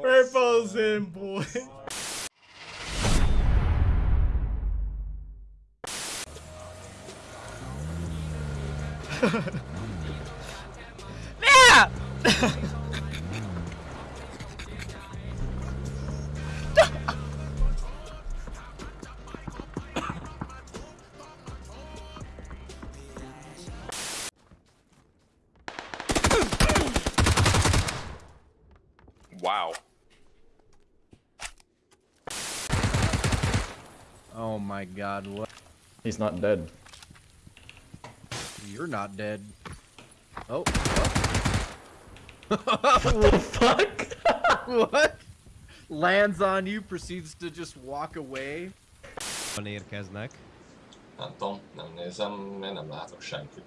Purple's in, boy. Yeah! Wow. Oh my god, what? He's not dead. You're not dead. Oh. what the fuck? what? Lands on you, proceeds to just walk away. Van érkeznek. Nem tudom, nem nézem, mert nem látok senkit.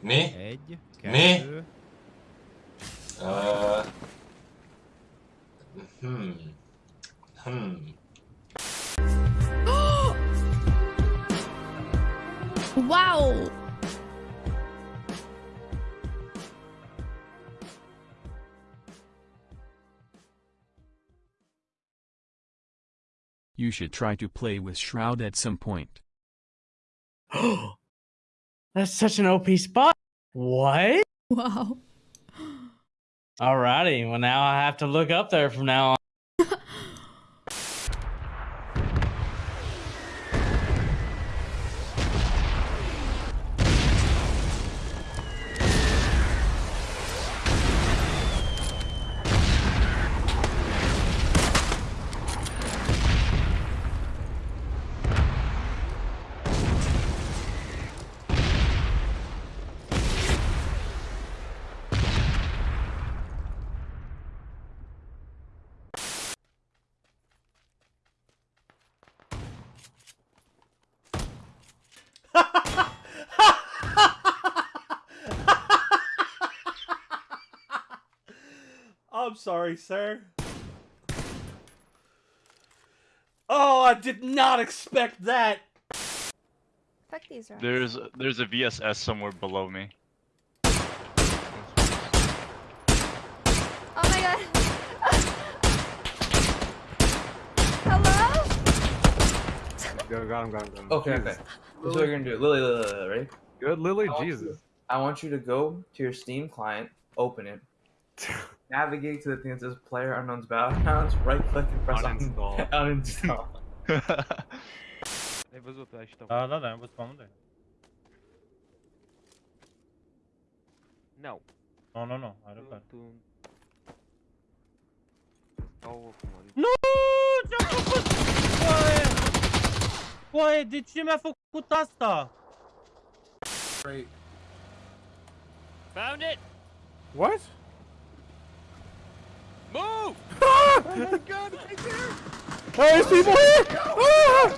Mi? Egy, Mi? Uh, hmm. Hmm. Wow! You should try to play with Shroud at some point. That's such an OP spot. What? Wow. Alrighty, well now I have to look up there from now on. I'm sorry, sir. Oh, I did not expect that. Fuck these rocks. There's there's a VSS somewhere below me. Oh my god. Hello? Go, got him, got him, got him. Okay, okay. This is what you're gonna do. Lily, Lily, Lily, right? Good, Lily, I Jesus. you- I want you to go to your Steam client, open it, navigate to the thing that says Player Unknown's Battlegrounds, right click and press un- Uninstall. uninstall. Hai văzut, ai știu. Da, da, da, am văzut pe amândoi. No. Nu, nu, nu, are clar. Tu... Au, cum a zis. Nu! Ce-a făcut? Foaie! Foaie, de ce mi-a făcut asta? Found it! What? Move! Oh my god, right there! Oh, there's people here! Ah!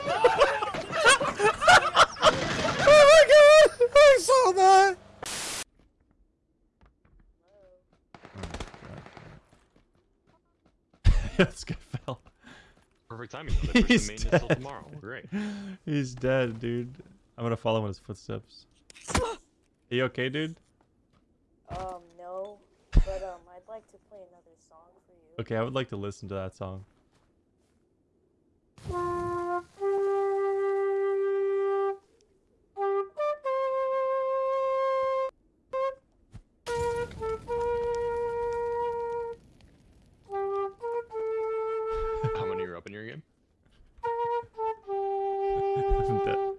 oh my god! I saw that! this guy fell. Perfect timing. though. He's the maintenance dead. tomorrow. Great. He's dead, dude. I'm gonna follow in his footsteps. Are you okay, dude? Um, no. But, um, I'd like to play another song for you. Okay, I would like to listen to that song. How many are up in your game?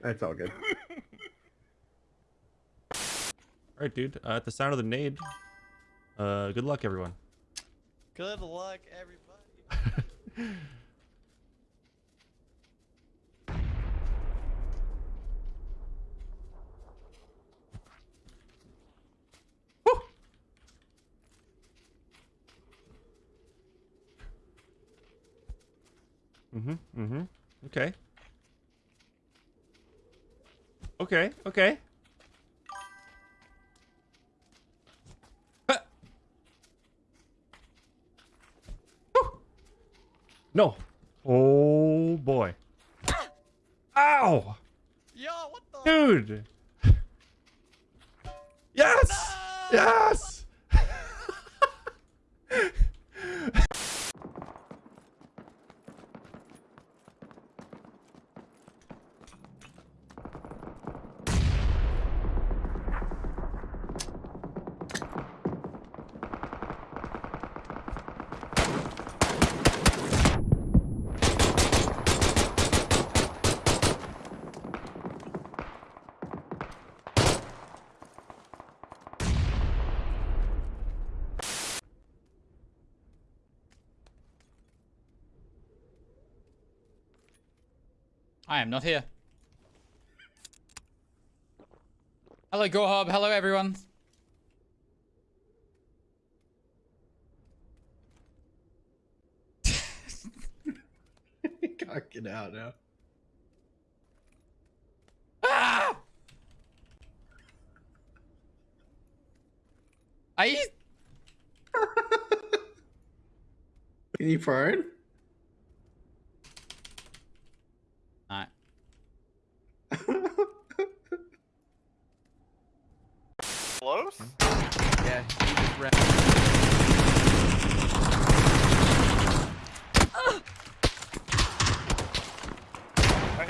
That's all good. Alright, dude. Uh, at the sound of the nade, uh, good luck, everyone. Good luck, everybody. Mm-hmm, mm-hmm. Okay. Okay, okay. Ah. No. Oh boy. Ow! Yo, what the? Dude! I am not here. Hello, GoHub. Hello, everyone. can't get out now. Ah! I. Can you burn?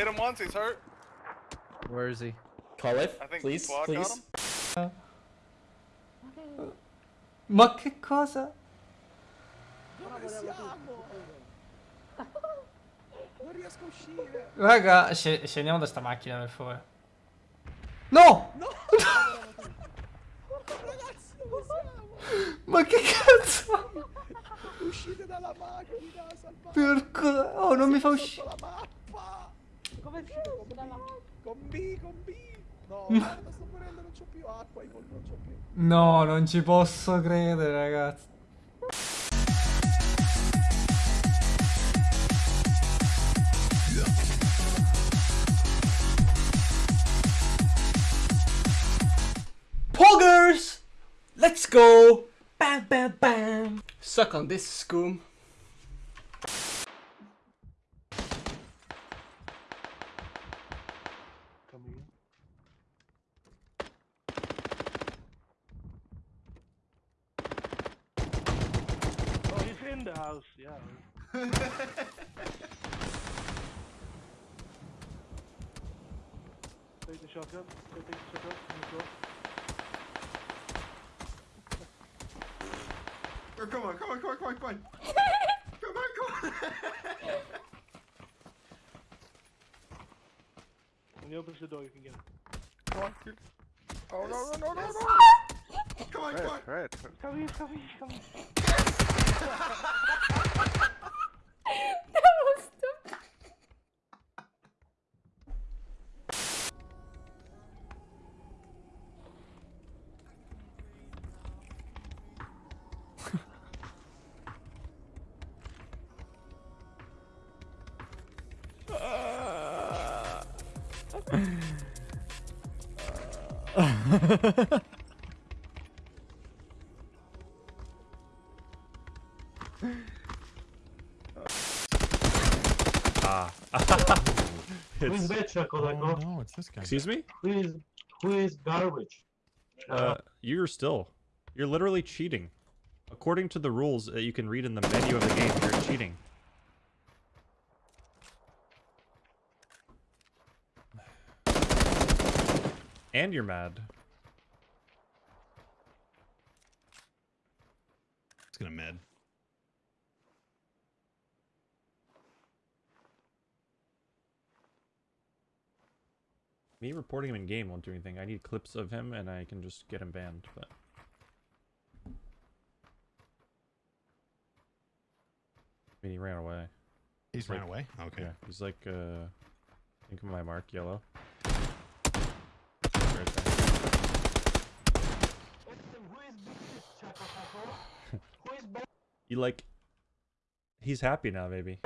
Hit him once, he's hurt. Where is he? Call it, please, please. Ma che cosa? Non riesco a uscire. Raga, sce- scendiamo da sta macchina per favore. No! Ragazzi, dove siamo? Ma che cazzo? Uscite dalla macchina, salvate Porco... Oh, non mi fa uscire. Come uscite con B? Con B. No, Ma- guarda, sto morendo, non c'ho più acqua, io non c'ho più. No, non ci posso credere, ragazzi. Poggers! Let's go! Bam, bam, bam! Suck on this, Scoom. The house, yeah. Take the shotgun, take the shotgun, let's go. Oh, come on, come on, come on, come on, come on. come on, come on. When he opens the door, you can get it. Come on, you- Oh no no no no no! Come come on. Right. Come here, come here, come here. that was stupid. It's- Oh no, it's this guy. excuse me? Who is, who is garbage? Uh, you're still. You're literally cheating. According to the rules that you can read in the menu of the game, you're cheating. And you're mad. It's gonna med. Me reporting him in game won't do anything. I need clips of him and I can just get him banned, but... I mean, he ran away. He's ran away. Okay. Yeah, he's like, uh... Think of my mark, yellow. Right there. You like... He's happy now, maybe.